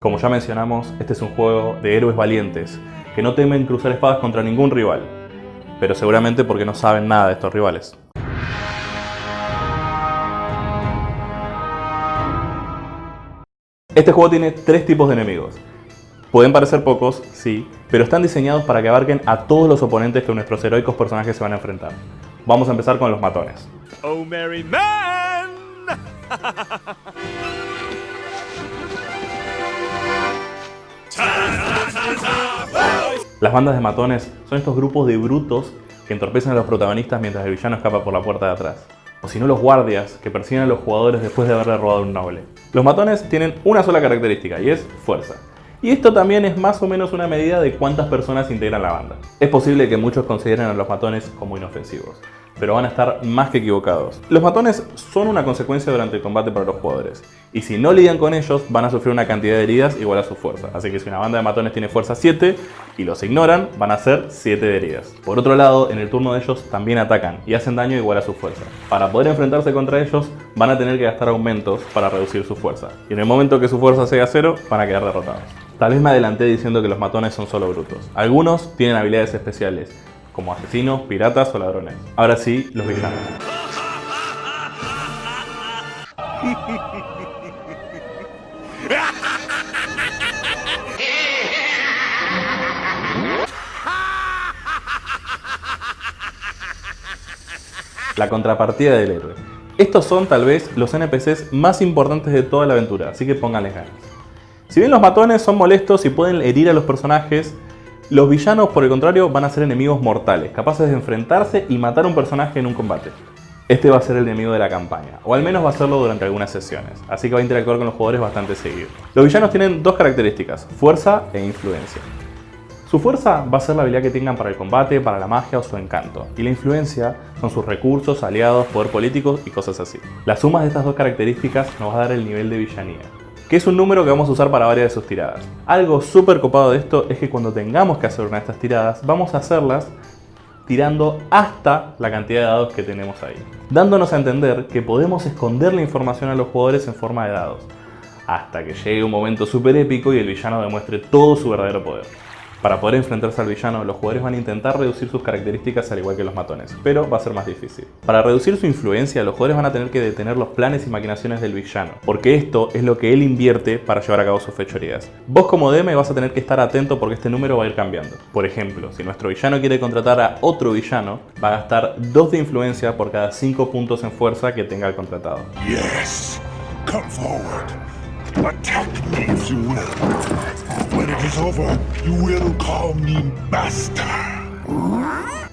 Como ya mencionamos, este es un juego de héroes valientes, que no temen cruzar espadas contra ningún rival, pero seguramente porque no saben nada de estos rivales. Este juego tiene tres tipos de enemigos. Pueden parecer pocos, sí, pero están diseñados para que abarquen a todos los oponentes que nuestros heroicos personajes se van a enfrentar. Vamos a empezar con los matones. Oh, merry man! Las bandas de matones son estos grupos de brutos que entorpecen a los protagonistas mientras el villano escapa por la puerta de atrás. O si no los guardias que persiguen a los jugadores después de haberle robado un noble. Los matones tienen una sola característica y es fuerza. Y esto también es más o menos una medida de cuántas personas integran la banda. Es posible que muchos consideren a los matones como inofensivos, pero van a estar más que equivocados. Los matones son una consecuencia durante el combate para los jugadores, y si no lidian con ellos van a sufrir una cantidad de heridas igual a su fuerza. Así que si una banda de matones tiene fuerza 7 y los ignoran, van a ser 7 de heridas. Por otro lado, en el turno de ellos también atacan y hacen daño igual a su fuerza. Para poder enfrentarse contra ellos van a tener que gastar aumentos para reducir su fuerza, y en el momento que su fuerza sea 0 van a quedar derrotados. Tal vez me adelanté diciendo que los matones son solo brutos. Algunos tienen habilidades especiales, como asesinos, piratas o ladrones. Ahora sí, los villanos. La contrapartida del héroe. Estos son tal vez los NPCs más importantes de toda la aventura, así que pónganles ganas. Si bien los matones son molestos y pueden herir a los personajes, los villanos por el contrario van a ser enemigos mortales, capaces de enfrentarse y matar a un personaje en un combate. Este va a ser el enemigo de la campaña, o al menos va a serlo durante algunas sesiones, así que va a interactuar con los jugadores bastante seguido. Los villanos tienen dos características, fuerza e influencia. Su fuerza va a ser la habilidad que tengan para el combate, para la magia o su encanto, y la influencia son sus recursos, aliados, poder político y cosas así. La suma de estas dos características nos va a dar el nivel de villanía, que es un número que vamos a usar para varias de sus tiradas. Algo súper copado de esto es que cuando tengamos que hacer una de estas tiradas, vamos a hacerlas tirando hasta la cantidad de dados que tenemos ahí, dándonos a entender que podemos esconder la información a los jugadores en forma de dados, hasta que llegue un momento súper épico y el villano demuestre todo su verdadero poder. Para poder enfrentarse al villano, los jugadores van a intentar reducir sus características al igual que los matones, pero va a ser más difícil. Para reducir su influencia, los jugadores van a tener que detener los planes y maquinaciones del villano, porque esto es lo que él invierte para llevar a cabo sus fechorías. Vos como DM vas a tener que estar atento porque este número va a ir cambiando. Por ejemplo, si nuestro villano quiere contratar a otro villano, va a gastar 2 de influencia por cada 5 puntos en fuerza que tenga el contratado. Yes, come forward.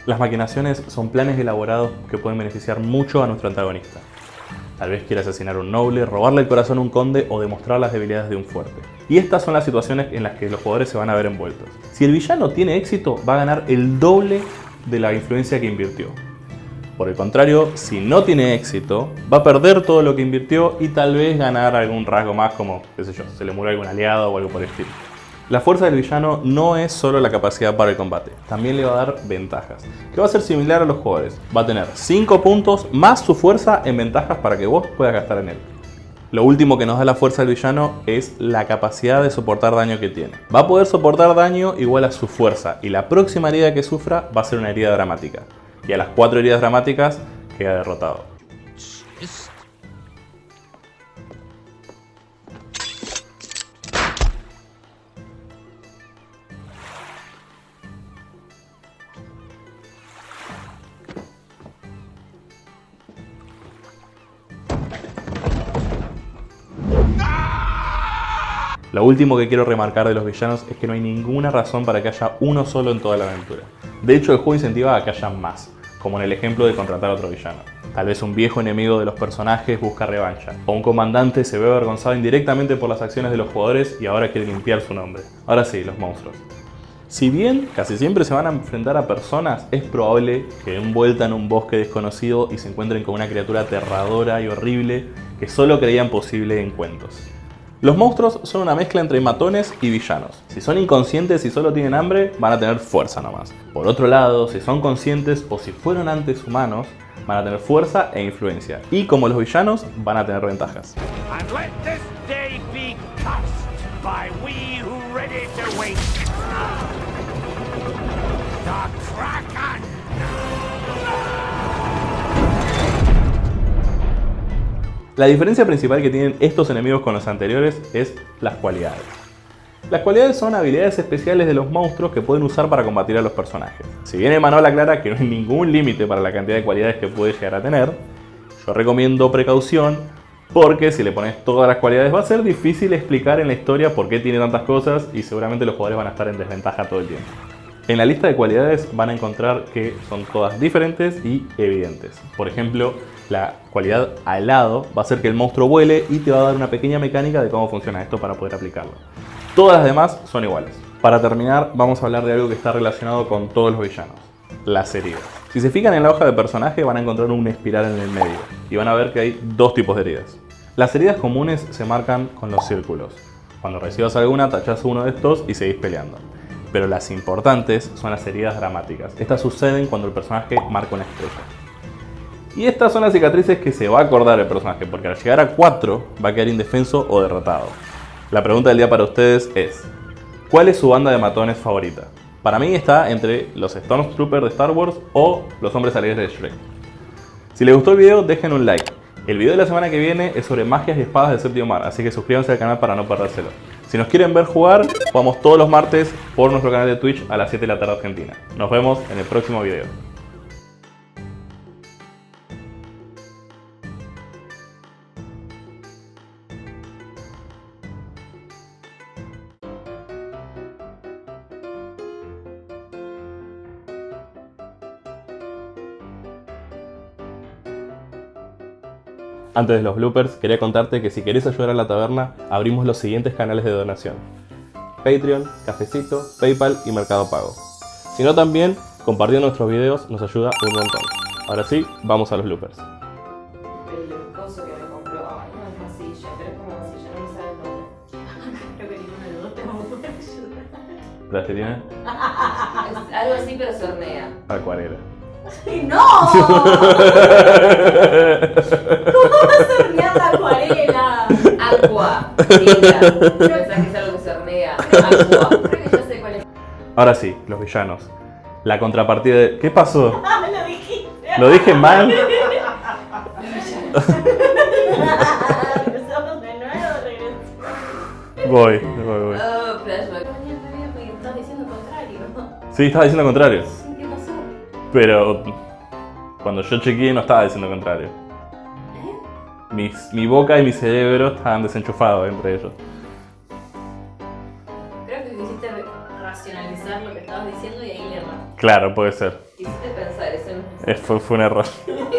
Las maquinaciones son planes elaborados que pueden beneficiar mucho a nuestro antagonista. Tal vez quiera asesinar a un noble, robarle el corazón a un conde o demostrar las debilidades de un fuerte. Y estas son las situaciones en las que los jugadores se van a ver envueltos. Si el villano tiene éxito, va a ganar el doble de la influencia que invirtió. Por el contrario, si no tiene éxito, va a perder todo lo que invirtió y tal vez ganar algún rasgo más como, qué sé yo, se le murió algún aliado o algo por el estilo. La fuerza del villano no es solo la capacidad para el combate, también le va a dar ventajas, que va a ser similar a los jugadores. Va a tener 5 puntos más su fuerza en ventajas para que vos puedas gastar en él. Lo último que nos da la fuerza del villano es la capacidad de soportar daño que tiene. Va a poder soportar daño igual a su fuerza y la próxima herida que sufra va a ser una herida dramática y a las cuatro heridas dramáticas queda derrotado. Lo último que quiero remarcar de los villanos es que no hay ninguna razón para que haya uno solo en toda la aventura. De hecho, el juego incentiva a que haya más, como en el ejemplo de contratar a otro villano. Tal vez un viejo enemigo de los personajes busca revancha, o un comandante se ve avergonzado indirectamente por las acciones de los jugadores y ahora quiere limpiar su nombre. Ahora sí, los monstruos. Si bien casi siempre se van a enfrentar a personas, es probable que den vuelta en un bosque desconocido y se encuentren con una criatura aterradora y horrible que solo creían posible en cuentos. Los monstruos son una mezcla entre matones y villanos. Si son inconscientes y solo tienen hambre, van a tener fuerza nomás. Por otro lado, si son conscientes o si fueron antes humanos, van a tener fuerza e influencia. Y como los villanos, van a tener ventajas. La diferencia principal que tienen estos enemigos con los anteriores es las cualidades. Las cualidades son habilidades especiales de los monstruos que pueden usar para combatir a los personajes. Si bien Emanuel aclara que no hay ningún límite para la cantidad de cualidades que puede llegar a tener, yo recomiendo precaución porque si le pones todas las cualidades va a ser difícil explicar en la historia por qué tiene tantas cosas y seguramente los jugadores van a estar en desventaja todo el tiempo. En la lista de cualidades van a encontrar que son todas diferentes y evidentes. Por ejemplo, la cualidad alado va a hacer que el monstruo vuele y te va a dar una pequeña mecánica de cómo funciona esto para poder aplicarlo. Todas las demás son iguales. Para terminar, vamos a hablar de algo que está relacionado con todos los villanos. Las heridas. Si se fijan en la hoja de personaje van a encontrar una espiral en el medio y van a ver que hay dos tipos de heridas. Las heridas comunes se marcan con los círculos. Cuando recibas alguna, tachas uno de estos y seguís peleando. Pero las importantes son las heridas dramáticas. Estas suceden cuando el personaje marca una estrella. Y estas son las cicatrices que se va a acordar el personaje, porque al llegar a 4 va a quedar indefenso o derrotado. La pregunta del día para ustedes es, ¿cuál es su banda de matones favorita? Para mí está entre los Stormtroopers de Star Wars o los Hombres Alegres de Shrek. Si les gustó el video, dejen un like. El video de la semana que viene es sobre magias y espadas del séptimo mar, así que suscríbanse al canal para no perdérselo. Si nos quieren ver jugar, jugamos todos los martes por nuestro canal de Twitch a las 7 de la tarde Argentina. Nos vemos en el próximo video. Antes de los bloopers, quería contarte que si querés ayudar a la taberna, abrimos los siguientes canales de donación. Patreon, Cafecito, Paypal y Mercado Pago. Si no también, compartiendo nuestros videos nos ayuda un montón. Ahora sí, vamos a los bloopers. el coso que me compró. Ay, no es pero es como masilla, no me sale el nombre. Creo que ninguno de los dos tenemos buena ayuda. ¿La que tiene? Es algo así, pero se hornea. Acuarela. ¡Ay, ¡No! ¿Cómo vas a hornear la acuarela? Agua. Tinta. Pensás que es algo que se hornea. Agua. Creo que ya sé cuál es. Ahora sí, los villanos. La contrapartida de... ¿Qué pasó? Ah, lo dijiste. ¿Lo dije mal? Voy, voy, voy. Oh, flashback. Mañana te vi porque estás diciendo contrario. Sí, estaba diciendo contrario. ¿Qué pasó? Pero cuando yo chequeé no estaba diciendo contrario. Mis- mi boca y mi cerebro estaban desenchufados entre ellos. Creo que quisiste racionalizar lo que estabas diciendo y ahí le erraste. Claro, puede ser. Quisiste pensar, eso no es Fue, fue un error.